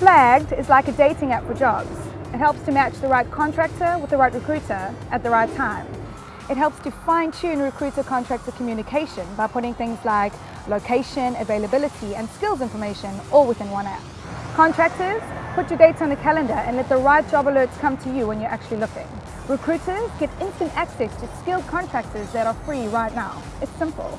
Flagged is like a dating app for jobs. It helps to match the right contractor with the right recruiter at the right time. It helps to fine-tune recruiter-contractor communication by putting things like location, availability and skills information all within one app. Contractors, put your dates on the calendar and let the right job alerts come to you when you're actually looking. Recruiters get instant access to skilled contractors that are free right now. It's simple.